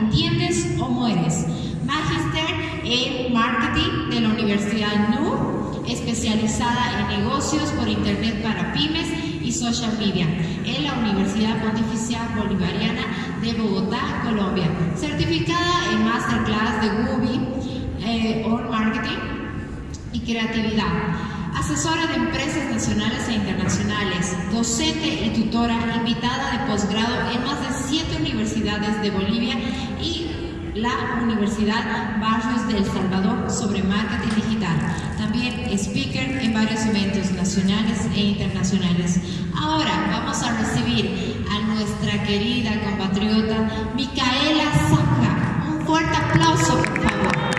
Entiendes o Mueres. Magister en Marketing de la Universidad NU, especializada en negocios por Internet para pymes y social media en la Universidad Pontificia Bolivariana de Bogotá, Colombia. Certificada en Masterclass de Google eh, on Marketing y Creatividad. Asesora de empresas nacionales e internacionales, docente y tutora invitada de posgrado en más de siete universidades de Bolivia y la Universidad Barrios de El Salvador sobre marketing digital. También speaker en varios eventos nacionales e internacionales. Ahora vamos a recibir a nuestra querida compatriota Micaela Zafra. Un fuerte aplauso, por favor.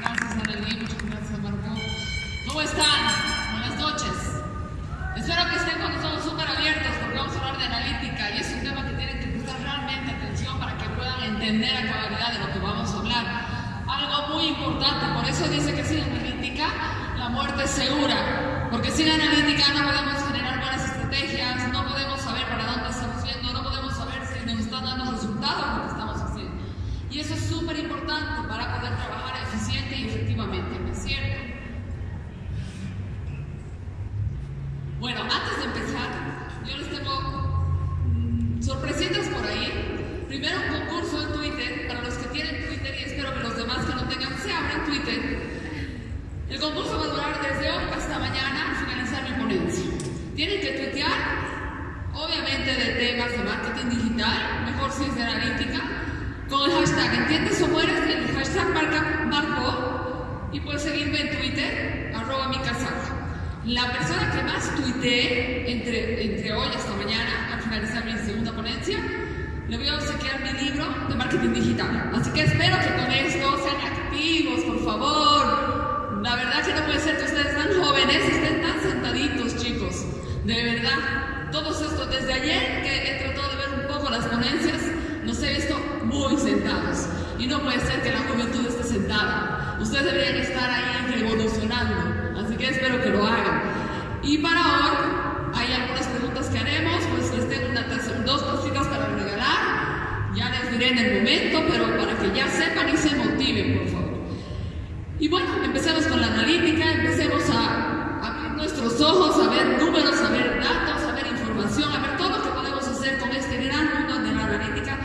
Gracias, Arely. Muchas gracias, Marco. ¿Cómo están? Buenas noches. Espero que estén con los ojos súper abiertos porque vamos a hablar de analítica y es un tema que tienen que prestar realmente atención para que puedan entender a cabalidad de lo que vamos a hablar. Algo muy eso dice que sin analítica la muerte es segura, porque sin analítica no podemos generar buenas estrategias, no podemos saber para dónde estamos yendo, no podemos saber si nos están dando resultados lo que estamos haciendo. Y eso es súper importante para poder trabajar eficiente y efectivamente, ¿no es cierto? Bueno, antes de empezar, yo les tengo mm, sorpresitas por ahí. Primero un concurso en Twitter, para los que tienen Twitter y espero que los demás que no tengan se abran Twitter. El concurso va a durar desde hoy hasta mañana al finalizar mi ponencia. Tienen que tuitear, obviamente de temas de marketing digital, mejor si es de analítica, con el hashtag ¿Entiendes o mueres? El hashtag marca, marco y puedes seguirme en Twitter, arroba mi casaca. La persona que más tuitee entre, entre hoy hasta mañana, al finalizar mi segunda ponencia, le voy a obsequiar mi libro de Así que espero que con esto sean activos, por favor. La verdad que no puede ser que ustedes tan jóvenes estén tan sentaditos, chicos. De verdad, todos estos, desde ayer que he tratado de ver un poco las ponencias, nos he visto muy sentados. Y no puede ser que la juventud esté sentada. Ustedes deberían estar ahí revolucionando. Así que espero que lo hagan. Y para hoy, hay algunas preguntas que haremos, pues les tengo una, dos cositas para regalar. Ya les diré en el momento, pero para que ya sepan y se motiven, por favor. Y bueno, empecemos con la analítica, empecemos a abrir nuestros ojos, a ver números, a ver datos, a ver información, a ver todo lo que podemos hacer con este gran mundo de la analítica,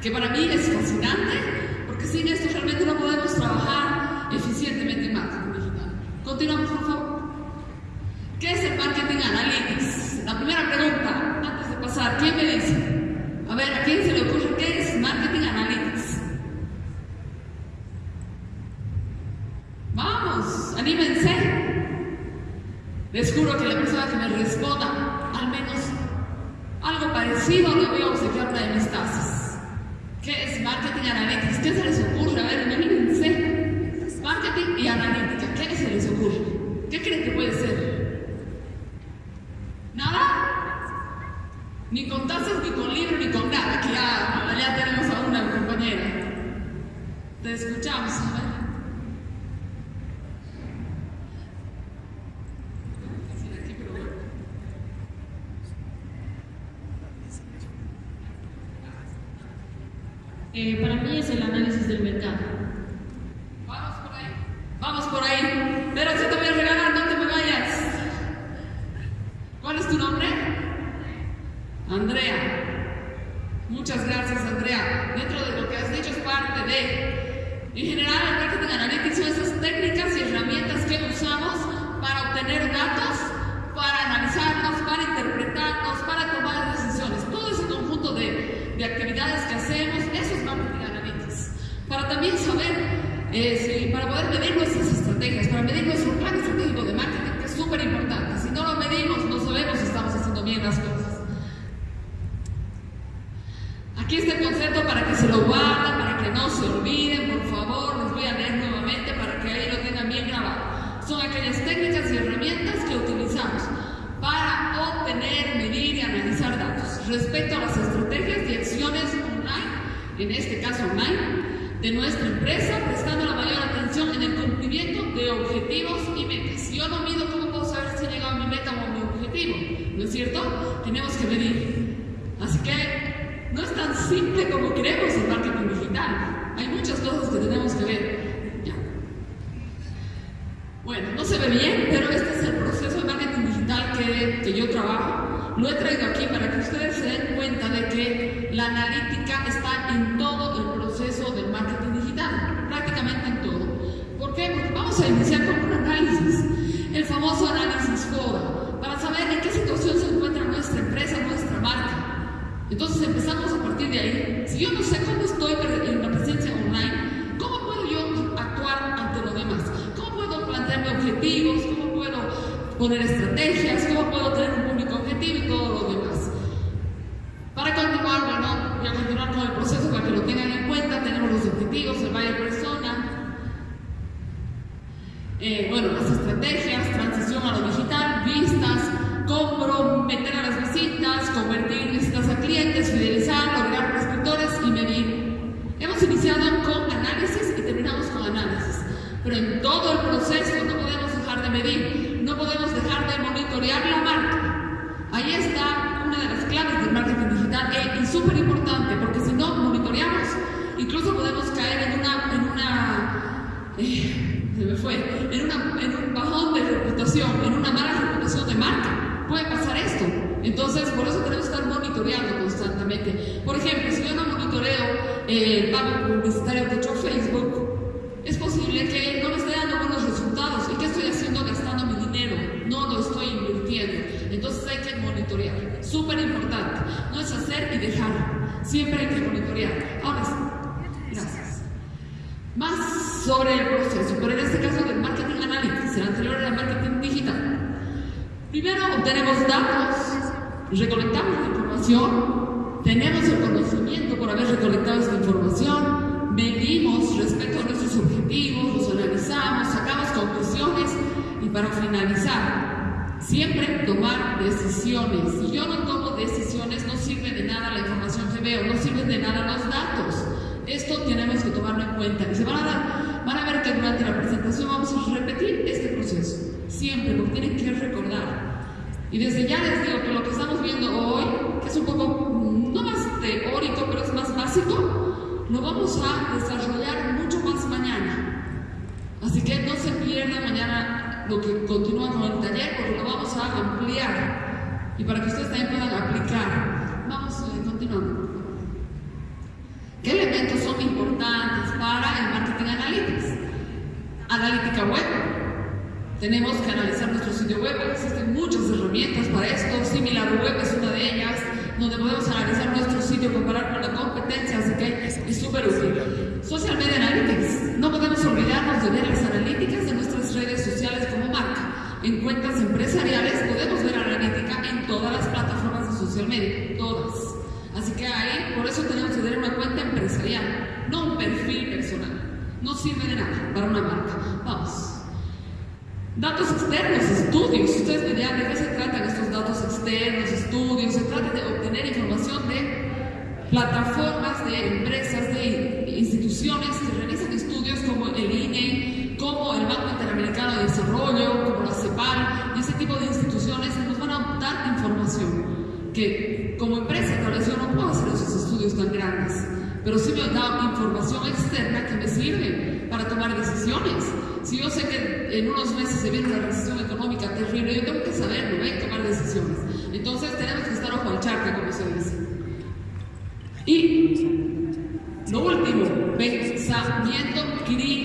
que para mí es fascinante, porque sin esto realmente no podemos trabajar eficientemente en marketing digital. Continuamos, por favor. ¿Qué es el marketing analytics? La primera pregunta, antes de pasar, ¿quién me dice? A ver, ¿a quién se le ocurre qué es marketing analytics? Vamos, anímense. Les juro que la persona que me responda al menos algo parecido le voy a obsequiar una de mis tazas. ¿Qué es marketing analytics? ¿Qué se les ocurre? A ver, anímense. Marketing y analítica, ¿qué se les ocurre? ¿Qué creen que puede ser? ¿Nada? Ni con tazas, ni con libro, ni con nada. Aquí ya, ya tenemos a una compañera. Te escuchamos, a ver. Eh, para mí es el análisis del mercado. Vamos por ahí. Vamos por ahí. Pero si te voy a regalar, no te me vayas. ¿Cuál es tu nombre? Andrea. Muchas gracias, Andrea. Dentro de lo que has dicho es parte de. En general, el marketing analytics son esas técnicas y herramientas que usamos para obtener datos, para analizarlos, para interpretarlos, para tomar decisiones. Todo ese conjunto de, de actividades que hacemos, eso es marketing analytics. Para también saber eh, sí, para poder medir nuestras estrategias, para medir nuestro plan estratégico de marketing, que es súper importante. Si no lo medimos, no sabemos si estamos haciendo bien las cosas. Aquí está el concepto para que se lo guarden, para que no se olviden, por favor, les voy a leer nuevamente para que ahí lo tengan bien grabado. Son aquellas técnicas y herramientas que utilizamos para obtener, medir y analizar datos respecto a las estrategias y acciones online, en este caso online, de nuestra empresa, prestando la mayor atención en el cumplimiento de objetivos y metas. Yo no mido, ¿cómo puedo saber si he llegado a mi meta o a mi objetivo? ¿No es cierto? Tenemos que medir. Así que simple como queremos el marketing digital. Hay muchas cosas que tenemos que ver. Ya. Bueno, no se ve bien, pero este es el proceso de marketing digital que, que yo trabajo. Lo he traído aquí para que ustedes se den cuenta de que la analítica está en todo el proceso del marketing digital, prácticamente en todo. ¿Por qué? Porque vamos a iniciar con un análisis, el famoso análisis FODA, para saber en qué situación se encuentra nuestra empresa, nuestra marca. Entonces empezamos a partir de ahí. Si yo no sé cómo estoy en la presencia online, ¿cómo puedo yo actuar ante los demás? ¿Cómo puedo plantearme objetivos? ¿Cómo puedo poner estrategias? ¿Cómo puedo tener un público objetivo y todo lo demás? Para continuar, bueno, voy a continuar con el proceso para que lo tengan en cuenta. Tenemos los objetivos, el buyer persona, eh, bueno, las estrategias, transición a lo digital, vistas, comprometer a las visitas, convertir visitas a clientes, fidelizar, lograr prescriptores y medir. Hemos iniciado con análisis y terminamos con análisis, pero en todo el proceso no podemos dejar de medir, no podemos dejar de monitorear la marca. Ahí está una de las claves del marketing digital eh, y súper importante, porque si no monitoreamos, incluso podemos caer en una, en una eh, se me fue, en, una, en un bajón de reputación, en una mala reputación de marca. Puede pasar esto. Entonces, por eso tenemos que estar monitoreando constantemente. Por ejemplo, si yo no monitoreo eh, el pago publicitario que he hecho Facebook, es posible que no me esté dando buenos resultados. ¿Y qué estoy haciendo? Gastando mi dinero. No lo Entonces hay que monitorear. Súper importante. No es hacer y dejar. Siempre hay que monitorear. Ahora sí. Gracias. Más sobre el proceso, pero en este caso del marketing analytics, el anterior era marketing digital. Primero obtenemos datos, recolectamos la información, tenemos el conocimiento por haber recolectado esta información, medimos respecto a nuestros objetivos, los analizamos, sacamos conclusiones y para finalizar, siempre tomar decisiones. Si yo no tomo decisiones, no sirve de nada la información que veo, no sirven de nada los datos. Esto tenemos que tomarlo en cuenta. Y se van a, ver que durante la presentación vamos a repetir este proceso. Siempre, porque tienen que recordar. Y desde ya les digo que lo que estamos viendo hoy, que es un poco, no más teórico, pero es más básico, lo vamos a desarrollar mucho más mañana. Así que no se pierda mañana lo que continúa con el taller, porque lo vamos a ampliar. Y para que ustedes también puedan aplicar. Vamos, eh, continuando. ¿Qué elementos son importantes para el marketing analytics? Analítica web. Tenemos que analizar nuestro sitio web. Existen muchas herramientas para esto. Similar web es una de ellas, donde podemos analizar nuestro sitio, comparar con la competencia, así que es súper útil. Social Media Analytics. No podemos olvidarnos de ver las analíticas de nuestras redes sociales como marca. En cuentas empresariales podemos ver analítica en todas las plataformas de social media, todas. Así que ahí, por eso tenemos que tener una cuenta empresarial, no un perfil personal. No sirve de nada para una marca. Vamos. Datos externos, estudios. Ustedes me dirán de qué se tratan estos datos externos, estudios. Se trata de obtener información de plataformas, de empresas, de instituciones que realizan estudios como el INE, como el Banco Interamericano de Desarrollo, como la CEPAL, y ese tipo de instituciones nos van a dar información que como empresa tal vez yo no puedo hacer esos estudios tan grandes, pero sí me da información externa que me sirve para tomar decisiones. Si yo sé que en unos meses se viene una recesión económica terrible, yo tengo que saberlo ¿ven? tomar decisiones. Entonces tenemos que estar ojo al charque, como se dice. Y crítico.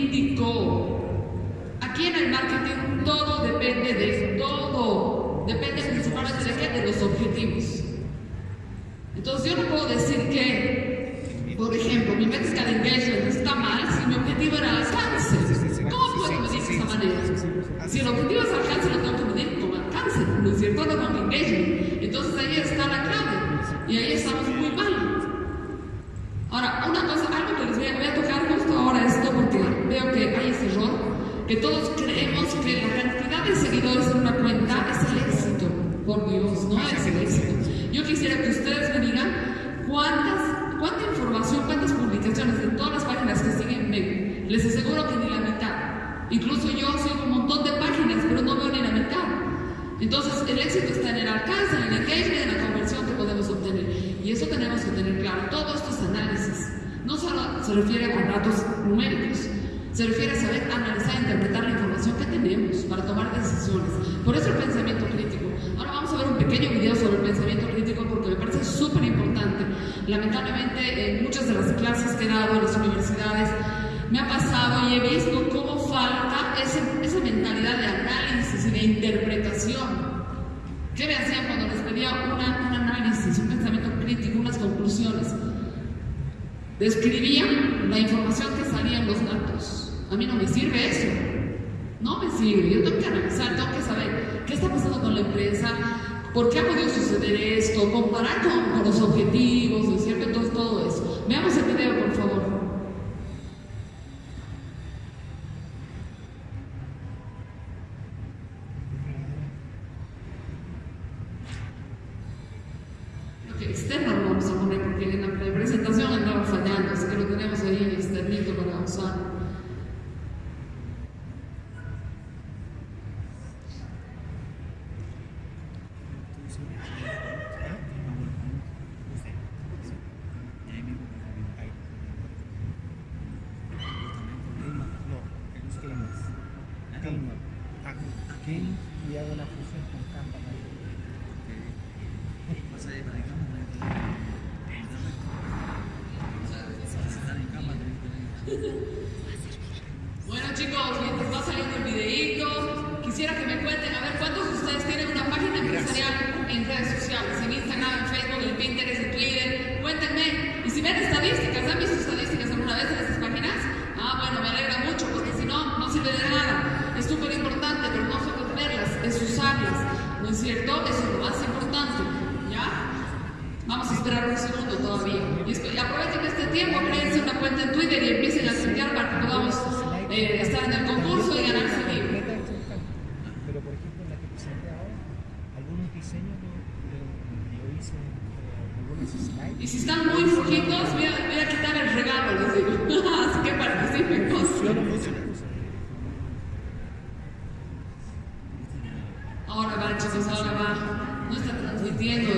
Se refiere a datos numéricos, se refiere a saber analizar e interpretar la información que tenemos para tomar decisiones. Por eso el pensamiento crítico. Ahora vamos a ver un pequeño video sobre el pensamiento crítico porque me parece súper importante. Lamentablemente en muchas de las clases que he dado en las universidades me ha pasado y he visto cómo falta esa mentalidad de análisis y de interpretación. ¿Qué me hacían cuando les pedía un análisis, un pensamiento crítico, unas conclusiones? Describían la información que salía en los datos. A mí no me sirve eso. No me sirve. Yo tengo que analizar, tengo que saber qué está pasando con la empresa, por qué ha podido suceder esto, comparar con, los objetivos, ¿no es cierto? Entonces, todo eso. Veamos el video, por favor. externo lo vamos a poner porque en la presentación andaba fallando, así que lo tenemos ahí en externito para usar. Y hago la fusión con Canva. Bueno chicos, mientras va saliendo el videíto, quisiera que me cuenten, a ver, ¿cuántos de ustedes tienen una página empresarial en redes sociales? En Instagram, en Facebook, en Pinterest, en Twitter. Cuéntenme. Y si ven estadísticas, ¿han visto estadísticas alguna vez en estas páginas? Ah, bueno, me alegra mucho, porque si no, no sirve de nada. Es súper importante, pero no solo verlas, es usarlas. ¿No es cierto? Eso es lo más importante. ¿Ya? Vamos a esperar un segundo todavía. Y aprovechen este tiempo, créense una cuenta en Twitter y empiecen a tuitear para que podamos eh, estar en el concurso y ganar ese libro. Pero por ejemplo, en la que presenté ahora, algunos diseños yo hice eh, algunos slides. Y si están muy flojitos, voy a, quitar el regalo, les digo. Así que participen. Puse. Ahora va, chicos, ahora va. No está transmitiendo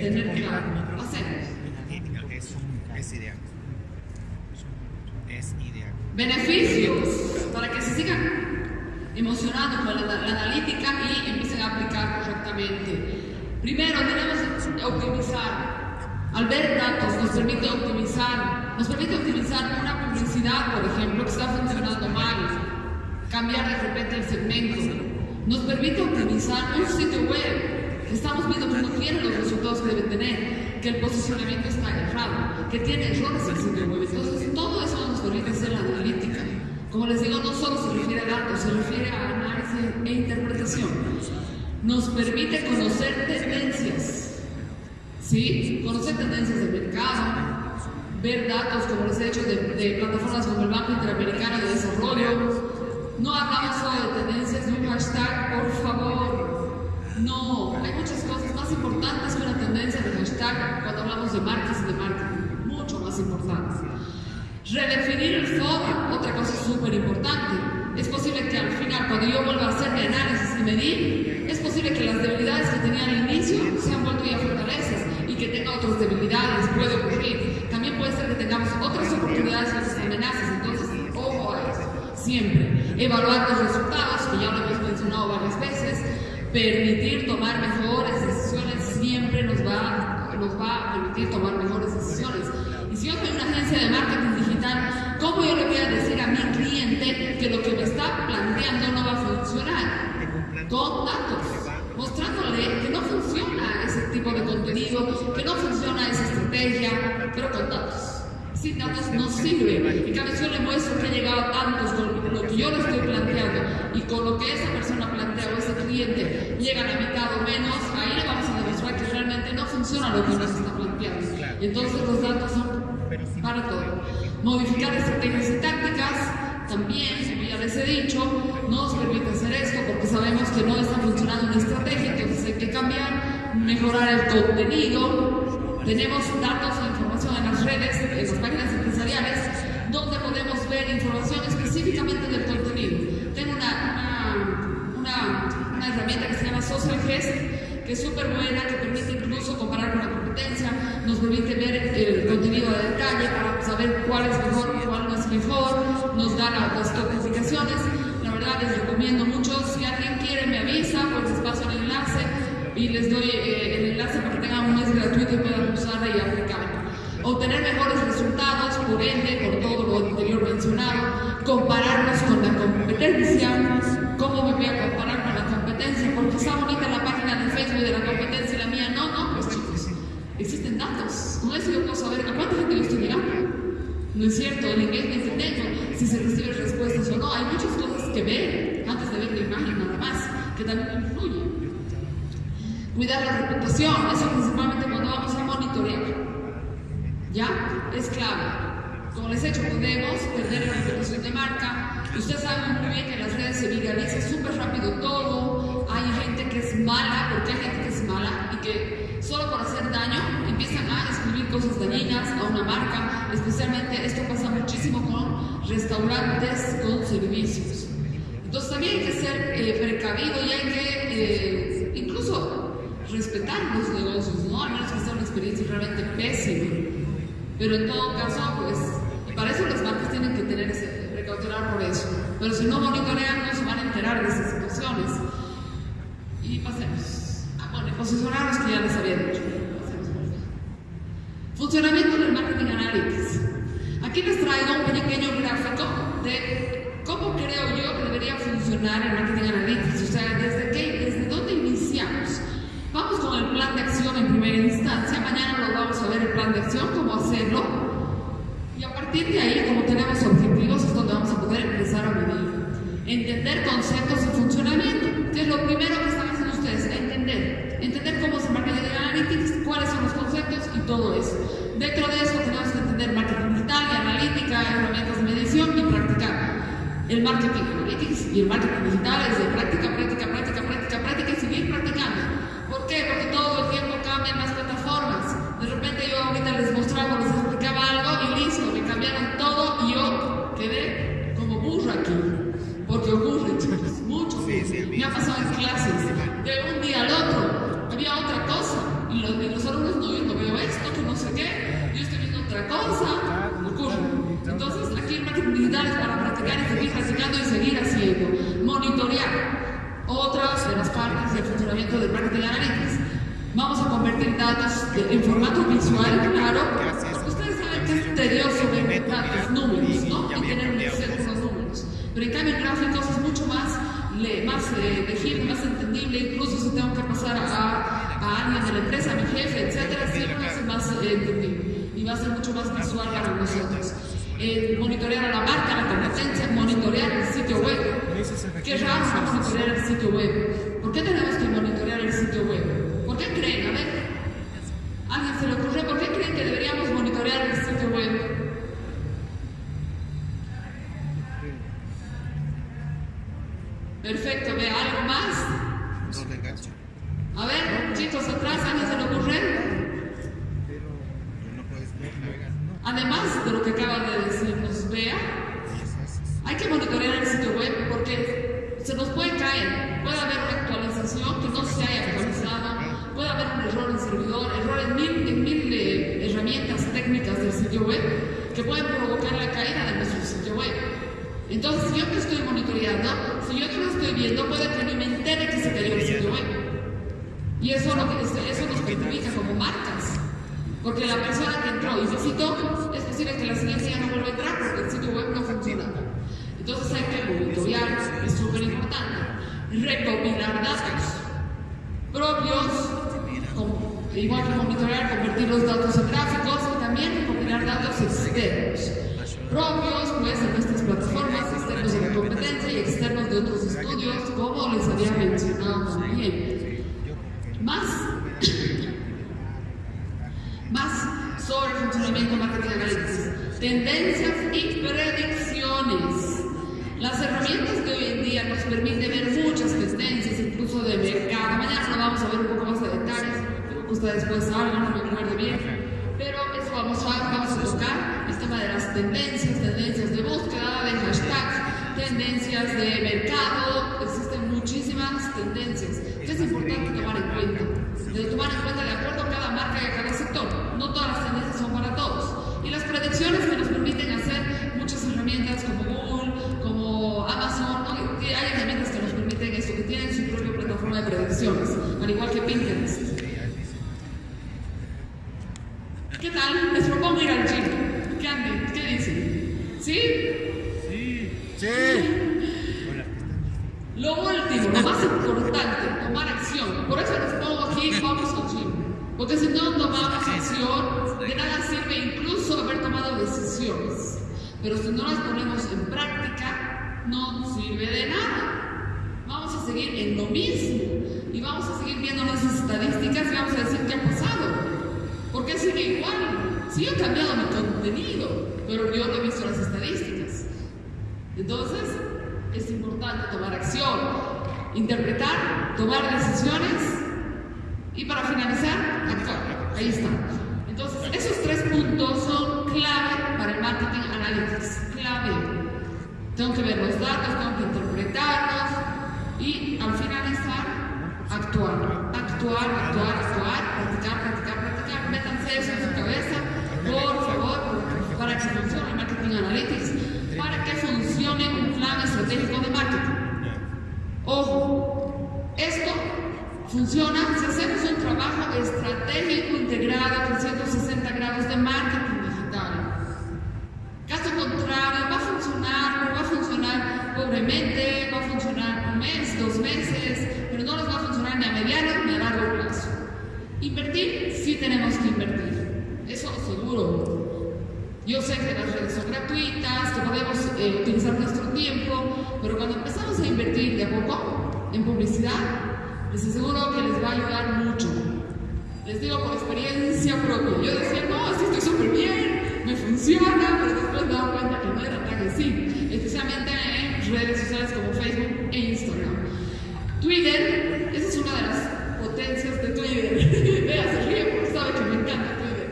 tener claro. Es, es ideal. Es ideal. Beneficios para que se sigan emocionando con la, la analítica y empiecen a aplicar correctamente. Primero, tenemos que optimizar. Al ver datos nos permite optimizar, nos permite optimizar una publicidad, por ejemplo, que está funcionando mal, cambiar de repente el segmento. Nos permite optimizar un sitio web estamos viendo que no tiene los resultados que debe tener. que el posicionamiento está errado, que tiene errores el sitio web. Entonces, todo eso nos permite hacer la analítica. Como les digo, no solo se refiere a datos, se refiere a análisis e interpretación. Nos permite conocer tendencias, ¿sí? Conocer tendencias del mercado, ver datos, como les he dicho, de, de plataformas como el Banco Interamericano de Desarrollo. No hablamos solo de tendencias de un hashtag, por favor. No, hay muchas cosas más importantes que una tendencia de hashtag cuando hablamos de marcas y de marketing, mucho más importantes. Redefinir el foro, otra cosa súper importante. Es posible que al final, cuando yo vuelva a hacer mi análisis y medir, es posible que las debilidades que tenía al inicio se han vuelto ya fortalezas y que tenga otras debilidades, puede ocurrir. También puede ser que tengamos otras oportunidades otras amenazas, entonces, ojo a eso. Siempre. Evaluar los resultados, que ya lo hemos mencionado varias veces, permitir tomar mejores decisiones siempre nos va, nos va a permitir tomar mejores decisiones. Y si yo soy una agencia de marketing digital, ¿cómo yo le voy a decir a mi cliente que lo que me está planteando no va a funcionar? Con datos, mostrándole que no funciona ese tipo de contenido, que no funciona esa estrategia, pero con datos. Sin datos no sirve. Y cada vez yo le muestro que he llegado a tantos con lo que yo le estoy planteando y con lo que esa persona plantea o ese cliente llega a la mitad o menos, ahí le vamos a demostrar que realmente no funciona lo que nos está planteando. Y entonces los datos son para todo. Modificar estrategias y tácticas también, como ya les he dicho, nos permite hacer esto porque sabemos que no está funcionando una estrategia, entonces hay que cambiar, mejorar el contenido. Tenemos datos en redes, en las páginas empresariales, donde podemos ver información específicamente del contenido. Tengo una, una, herramienta que se llama Social Gest, que es súper buena, que permite incluso comparar con la competencia, nos permite ver el contenido de detalle para saber cuál es mejor cuál no es mejor, nos da las clasificaciones. La verdad les recomiendo mucho, si alguien quiere me avisa, pues les paso el enlace y les doy eh, el enlace para que tengan un mes gratuito y puedan usarla y aplicarla. Obtener mejores resultados, por ende, por todo lo anterior mencionado, compararnos con la competencia, cómo me voy a comparar con la competencia, porque está bonita la página de Facebook de la competencia y la mía, no, no, pues chicos, existen datos, con eso yo puedo saber a cuánta gente yo estoy llegando. No es cierto, el engagement si se reciben respuestas o no, hay muchas cosas que ver antes de ver la imagen nada más, que también influyen. Cuidar la reputación, eso principalmente cuando vamos a monitorear. Es clave. Como les he dicho, podemos perder la reputación de marca. Ustedes saben muy bien que en las redes se viraliza súper rápido todo. Hay gente que es mala, porque hay gente que es mala y que solo por hacer daño empiezan a escribir cosas dañinas a una marca. Especialmente esto pasa muchísimo con restaurantes con servicios. Entonces también hay que ser eh, precavido y hay que eh, incluso respetar los negocios, ¿no? A menos que sea una experiencia realmente pésima. Pero en todo caso, pues, y para eso las marcas tienen que tener ese, precaucionar por eso. Pero si no monitorean, no se van a enterar de esas situaciones. Y pasemos. Ah, bueno, posicionarnos que ya les había dicho. Pasemos por acá. Funcionamiento del marketing analytics. Aquí les traigo un pequeño gráfico de cómo creo yo que debería funcionar el marketing analytics. O sea, desde qué, desde dónde iniciamos. Vamos con el plan de acción en primera instancia. Mañana lo vamos a ver el plan de acción, cómo hacerlo. Y a partir de ahí, como tenemos objetivos, es donde vamos a poder empezar a medir. Entender conceptos y funcionamiento, que es lo primero que están haciendo ustedes, entender. Entender cómo se marketing analytics, cuáles son los conceptos y todo eso. Dentro de eso tenemos que entender marketing digital y analítica, herramientas de medición y practicar. El marketing analytics y el marketing digital es de práctica, práctica, práctica, práctica, práctica y seguir practicando. ¿Por qué? Y va a ser mucho más visual para nosotros. Eh, monitorear a la marca, la competencia, monitorear el sitio web. Qué raro monitorear el sitio web. ¿Por qué tenemos que monitorear el sitio web? ¿Por qué creen? A ver, ¿alguien se le ocurre? ¿Por qué creen que deberíamos monitorear el sitio web? Perfecto, ¿ve algo más? No le engancho. A ver, chicos, atrás, ¿a alguien se le ocurre? No puedes navegar. Además de lo que acaba de decirnos Bea, Y eso es. hay que monitorear el sitio web porque se nos puede caer, puede haber una actualización que no se haya actualizado, puede haber un error en servidor, errores en mil, en mil eh, herramientas técnicas del sitio web que pueden provocar la caída de nuestro sitio web. Entonces, si yo no estoy monitoreando, si yo no lo estoy viendo, puede que no me entere que se cayó el sitio web. Y eso, lo que- eso nos perjudica como marcas. Porque la persona que entró y visitó, es posible que la siguiente ya no vuelva a entrar porque el sitio web no funciona. Entonces hay que monitorear, es súper importante. Datos propios, igual que monitorear, convertir los datos en gráficos y también recopilar datos externos. Propios, pues, de nuestras plataformas, externos de la competencia y externos de otros estudios, como les había mencionado también. Más más sobre el funcionamiento de marketing analytics, tendencias y predicciones. Las herramientas de hoy en día nos permiten ver muchas de mercado. Mañana lo vamos a ver un poco más de detalles, ustedes después saben, no me acuerdo bien. Pero eso vamos a, vamos a tocar, el tema de las tendencias, tendencias de búsqueda, de hashtags, tendencias de mercado, existen muchísimas tendencias que es importante tomar en cuenta. De tomar en cuenta de acuerdo a cada marca y a cada sector. No todas las tendencias son para todos. Y las predicciones que nos permiten hacer muchas herramientas como Google, como Amazon, ¿no? Que hay herramientas que nos permiten eso, que tienen su propia plataforma de predicciones, al igual que Pinterest. ¿Qué tal? Les propongo ir al gym. ¿Qué anden? ¿Qué dicen? ¿Sí? Lo último, lo más importante, tomar acción. Por eso les pongo aquí, vamos al gym. Porque si no tomamos acción, de nada sirve incluso haber tomado decisiones. Pero si no las ponemos en práctica, no sirve de nada. Vamos a seguir en lo mismo. Y vamos a seguir viendo nuestras estadísticas y vamos a decir qué ha pasado. ¿Por qué sigue igual? Sí he cambiado mi contenido, pero yo no he visto las estadísticas. Entonces, es importante tomar acción, interpretar, tomar decisiones y para finalizar, actuar. Ahí está. Entonces, esos tres puntos son clave para el marketing analytics. Clave. Tengo que ver los datos, tengo que interpretarlos y al finalizar, actuar. Actuar, actuar, actuar, practicar, practicar, practicar. Métanse eso en su cabeza, por favor, para que funcione marketing analytics, para que funcione un plan estratégico de marketing. Ojo, esto funciona si hacemos un trabajo estratégico integrado 360 grados de marketing digital. Caso contrario, va a funcionar, va a funcionar pobremente, va a funcionar un mes, dos meses, pero no les va a funcionar ni a mediano ni a largo plazo. Invertir, sí tenemos que invertir, eso seguro. Yo sé que las redes son gratuitas, que podemos eh, utilizar nuestro tiempo, pero cuando empezamos a invertir de a poco en publicidad, les aseguro que les va a ayudar mucho. Les digo por experiencia propia. Yo decía, no, así estoy súper bien, me funciona, pero después me doy cuenta que no era tan así, especialmente en redes sociales como Facebook e Instagram. Twitter, esa es una de las potencias de Twitter. Vea, se ríe porque sabe que me encanta Twitter.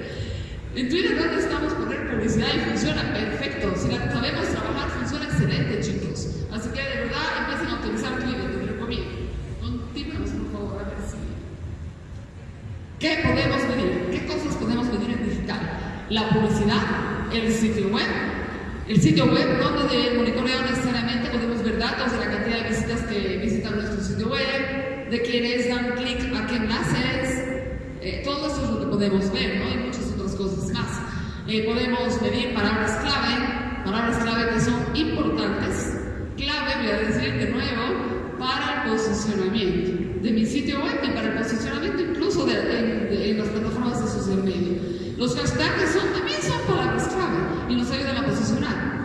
En Twitter necesitamos poner publicidad y funciona perfecto. Si la sabemos trabajar, funciona excelente, chicos. Así que de verdad empiecen a utilizar Twitter, les recomiendo. Continuemos, por favor, a ver si. ¿Qué podemos medir? ¿Qué cosas podemos medir en digital? La publicidad, el sitio web. El sitio web, donde de monitoreo necesariamente podemos ver datos de la cantidad de visitas que visitan nuestro sitio web, de quienes dan clic a qué enlaces, eh, todo eso es lo que podemos ver, ¿no? Y muchas otras cosas más. Eh, podemos medir palabras clave, palabras clave que son importantes. Clave, voy a decir de nuevo, para el posicionamiento de mi sitio web y para el posicionamiento incluso de, en, de- las plataformas de social media. Los hashtags son, también son palabras clave y nos ayudan a posicionar.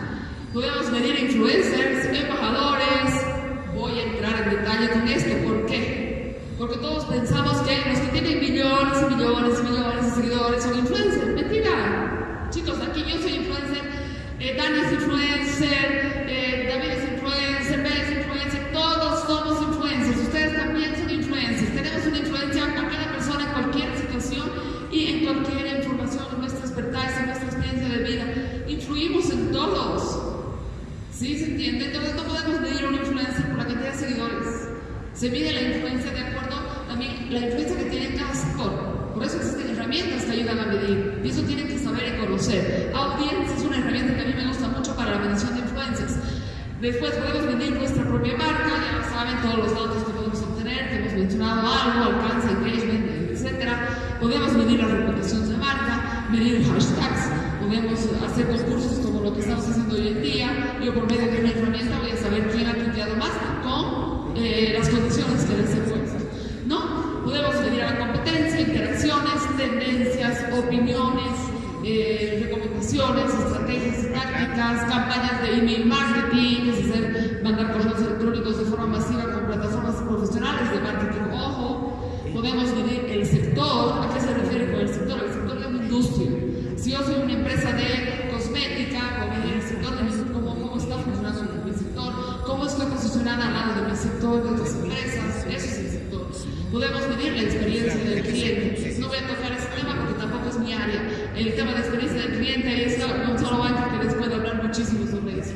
Podemos medir influencers, embajadores. Voy a entrar en detalle con esto. ¿Por qué? Porque todos pensamos que los que tienen millones y millones y millones de seguidores son influencers. Mentira. Chicos, aquí yo soy influencer, eh, Dani es influencer, eh, David es influencer, Bea es influencer, todos somos influencers. Ustedes también son influencers. Tenemos una influencia a cada persona en cualquier situación y en cualquier información, en nuestra expertise, en nuestra experiencia de vida. Influimos en todos. ¿Sí se entiende? Entonces no podemos medir una influencia por la cantidad de seguidores. Se mide la influencia de acuerdo también la influencia que tiene cada sector. Por eso existen herramientas que ayudan a medir. Y eso tienen que conocer. Audience es una herramienta que a mí me gusta mucho para la medición de influencias. Después podemos medir nuestra propia marca, ya saben, todos los datos que podemos obtener, que hemos mencionado algo, alcance, engagement, etc. Podemos medir la reputación de marca, medir hashtags, podemos hacer concursos como lo que estamos haciendo hoy en día. Yo por medio de una herramienta voy a saber quién ha tuiteado más con eh, las condiciones que les he puesto. ¿No? Podemos medir a la competencia, interacciones, tendencias, opiniones, eh, recomendaciones, estrategias y tácticas, campañas de email marketing, es decir, mandar correos electrónicos de forma masiva con plataformas profesionales de marketing. Ojo, podemos medir el sector. ¿A qué se refiere con el sector? El sector de una industria. Si yo soy una empresa de cosmética, medir el sector de mi cómo, cómo está funcionando mi sector, cómo estoy posicionada al lado de mi sector, de otras empresas. Eso es el sector. Podemos medir la experiencia del cliente. No voy a tocar ese tema porque tampoco es mi área. El tema de experiencia del cliente es un solo banco que les puede hablar muchísimo sobre eso.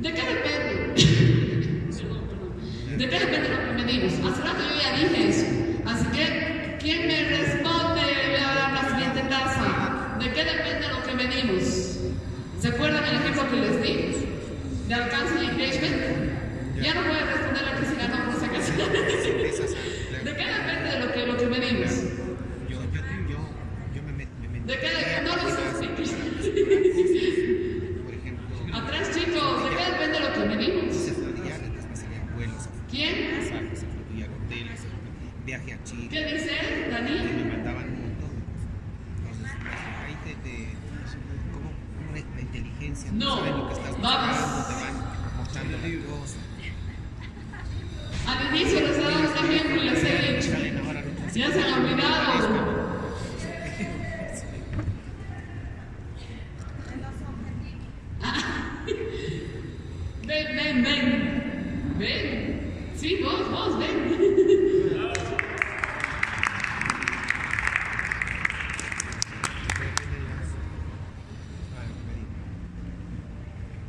¿De qué depende? Perdón, perdón. ¿De qué depende lo que medimos? Hace rato yo ya dije eso. Así que, ¿quién me responde? Voy a dar la siguiente taza. ¿De qué depende lo que medimos? ¿Se acuerdan el ejemplo que les di? ¿De alcance y engagement? Ya no voy a responder la que se ganó por si acaso. Esas, ¿De qué depende de lo que, lo que medimos? yo, yo, yo, yo me met- me metí ¿De qué depende? No lo sé. Por ejemplo, Atrás, chicos, ¿de qué depende lo que medimos? sensorial, entonces me salían vuelos, ¿Quién? pasajes, incluía hoteles, viaje a Chile. ¿Qué dice y Dani? me mandaban un montón. Entonces, ahí te, te como una, la inteligencia, No, sabes lo que estás vamos. buscando, te van mostrando la cosa. Al inicio les he dado un ejemplo y les he dicho. Salen ahora los Ya se han olvidado. Ah. Ven, ven, ven. Ven. Sí, vos, vos, ven.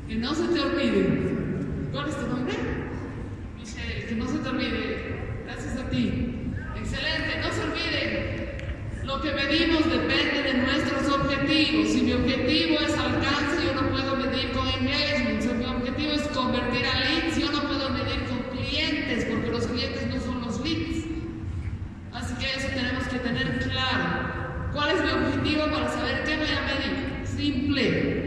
Que no se te olvide. ¿Cuál es tu nombre? Michelle, que no se te olvide. Gracias a ti. Excelente, no se olviden. Lo que medimos depende de nuestros objetivos. Si mi objetivo es alcance, yo no puedo medir con engagement. Si mi objetivo es convertir a leads, yo no puedo medir con clientes, porque los clientes no son los leads. Así que eso tenemos que tener claro. ¿Cuál es mi objetivo para saber qué voy a medir? Simple.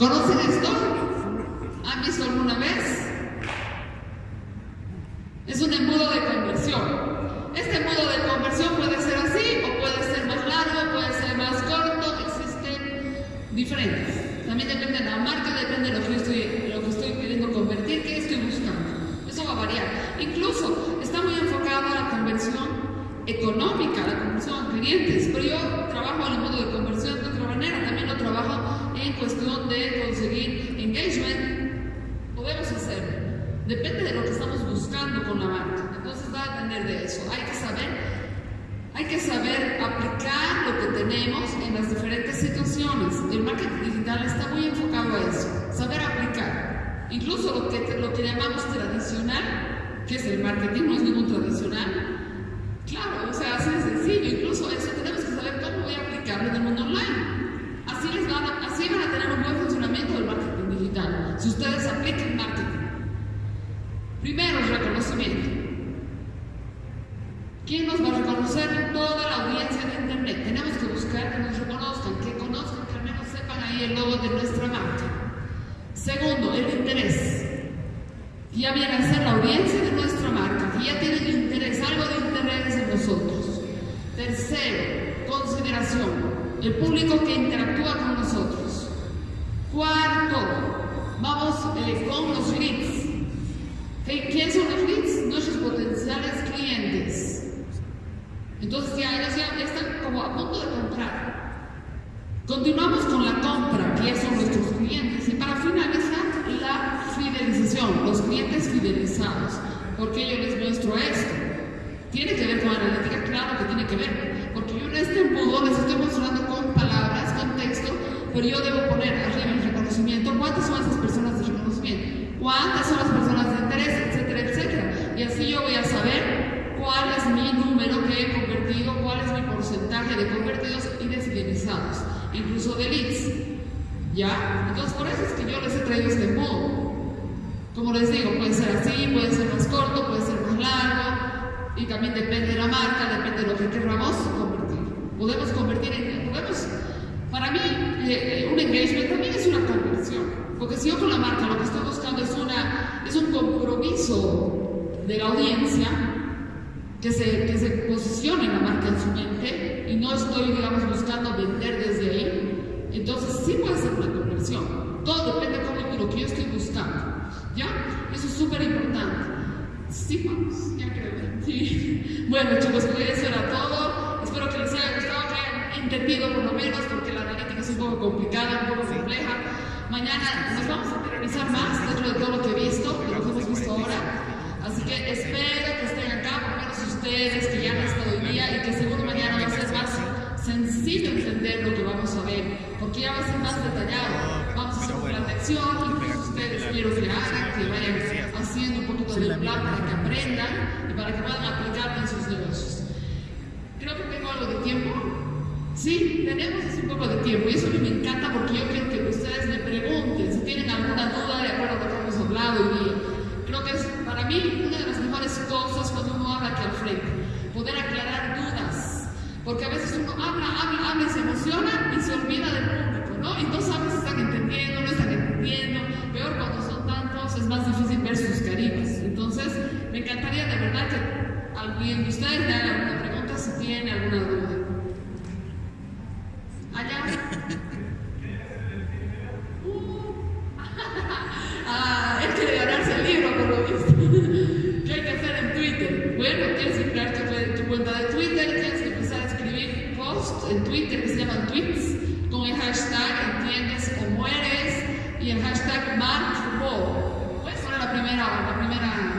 ¿Conocen esto? ¿Han visto alguna vez? Es un embudo de conversión. Este embudo de conversión puede ser así o puede ser más largo, puede ser más corto, existen diferentes. También depende de la marca, depende de lo que yo estoy, lo que estoy queriendo convertir, qué estoy buscando. Eso va a variar. Incluso está muy enfocada a la conversión económica, la conversión a clientes, pero yo trabajo en el embudo de conversión de otra manera, también lo trabajo en cuestión de conseguir engagement. Podemos hacerlo. Depende de lo que estamos buscando con la marca. Entonces va a depender de eso. Hay que saber, hay que saber aplicar lo que tenemos en las diferentes situaciones. El marketing digital está muy enfocado a eso. Saber aplicar. Incluso lo que, lo que llamamos tradicional, que es el marketing, no es ningún tradicional. Claro, o sea, así sencillo. Incluso eso tenemos que saber cómo voy a aplicarlo en el mundo online. Así, les van a, así van a tener un buen funcionamiento del marketing digital. Si ustedes aplican marketing. Primero, reconocimiento. ¿Quién nos va a reconocer? Toda la audiencia de Internet. Tenemos que buscar que nos reconozcan, que conozcan, que al menos sepan ahí el logo de nuestra marca. Segundo, el interés. Ya viene a ser la audiencia de nuestra marca, que ya tienen interés, algo de interés en nosotros. Tercero, consideración, el público que interactúa con nosotros. Cuarto, vamos con los leads. ¿Quiénes son los leads? Nuestros potenciales clientes. Entonces ya ellos ya están como a punto de comprar. Continuamos con la compra, que son nuestros clientes. Y para finalizar, fidelización, los clientes fidelizados. porque yo les muestro esto? Tiene que ver con analítica, claro que tiene que ver. Porque yo en este embudo les estoy mostrando con palabras, con texto, pero yo debo poner arriba el reconocimiento. ¿Cuántas son esas personas de reconocimiento? ¿Cuántas son las personas de interés? Etcétera, etcétera. Y así yo voy a saber cuál es mi número que he convertido, cuál es mi porcentaje de convertidos y de fidelizados, incluso de leads. ¿Ya? Entonces, por eso es que yo les he traído este modo. Como les digo, puede ser así, puede ser más corto, puede ser más largo, y también depende de la marca, depende de lo que queramos convertir. Podemos convertir en, podemos, para mí, eh, eh, un engagement también es una conversión, porque si yo con la marca lo que estoy buscando es, una, es un compromiso de la audiencia, que se, que se posicione la marca en su mente, y no estoy, digamos, buscando vender desde ahí, entonces sí puede ser una conversión. Todo depende de lo que yo estoy buscando. ¿Ya? Eso es súper importante. Sí, vamos, ya creo. Sí. Bueno, chicos, pues eso era todo. Espero que les haya gustado, que hayan entendido por lo menos, porque la analítica es un poco complicada, un poco compleja. Mañana nos vamos a interiorizar más dentro de todo lo que he visto, de lo que hemos visto ahora. Así que espero que estén acá, por lo menos ustedes que ya han estado hoy día y que seguro mañana va a ser más sencillo entender lo que vamos a ver, porque ya va a ser más detallado. Vamos a hacer un plan de acción, incluso ustedes quiero que hagan, que vayan haciendo un poquito del plan para que aprendan y para que puedan aplicarlo en sus negocios. Creo que tengo algo de tiempo. Sí, tenemos un poco de tiempo y eso me encanta porque yo quiero que ustedes me pregunten si tienen alguna duda de acuerdo a lo que hemos hablado día. Creo que es para mí una de las mejores cosas cuando uno habla aquí al frente, poder aclarar dudas porque a veces uno habla, habla, habla y se emociona y se olvida del público, ¿no? Y Entonces, me encantaría de verdad que alguien de ustedes me haga alguna pregunta si tiene alguna duda. Allá. Uh. ah, él quiere ganarse el libro, por lo visto. ¿Qué hay que hacer en Twitter? Bueno, tienes que crear tu, tu cuenta de Twitter, tienes que empezar a escribir posts en Twitter que se llaman tweets con el hashtag entiendes o mueres y el hashtag MarkWall. Puedes poner la primera, la primera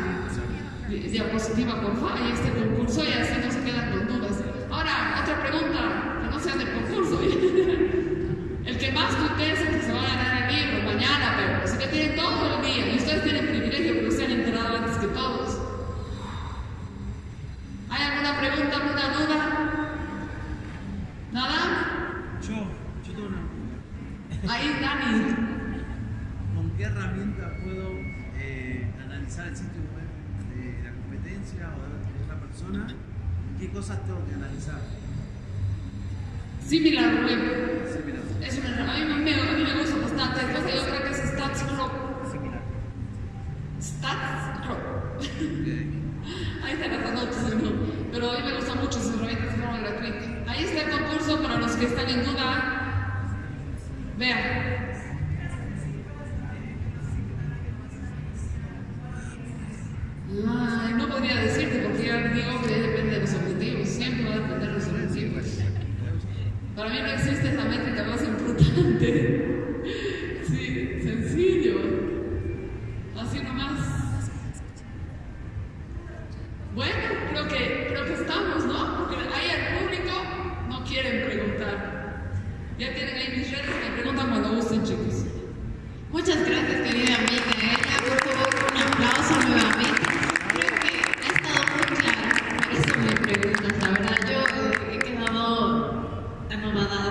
diapositiva, por favor, y este concurso y así no se quedan con dudas. Ahora, otra pregunta, que no sea del concurso. el que más tuitee es el que se va a ganar el libro mañana, pero así que tienen todo el día y ustedes tienen privilegio porque se han enterado antes que todos. ¿Hay alguna pregunta, alguna duda? ¿Nada? Yo, yo tengo una pregunta. Ahí, Dani. ¿Con qué herramienta puedo eh, analizar el sitio web de la competencia o de otra persona? ¿Qué cosas tengo que analizar? Similar web. Similar. Es una, a, mí me, a mí me gusta bastante. Después yo creo que es Stats Club. Similar. Stats. Ok. Ahí están las anotaciones, ¿no? Pero a mí me gusta mucho sus herramientas de forma gratuita. Ahí está el concurso para los que están en duda. Vean.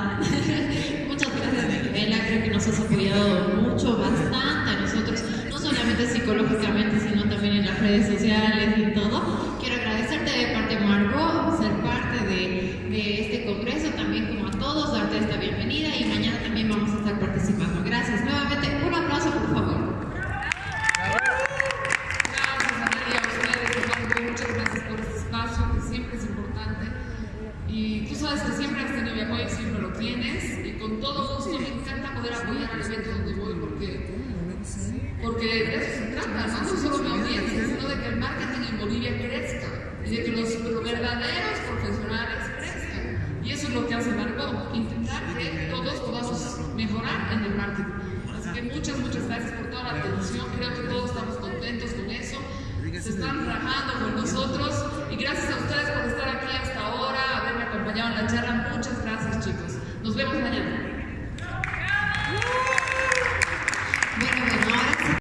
Muchas gracias, Micaela. Creo que nos has apoyado mucho, bastante a nosotros,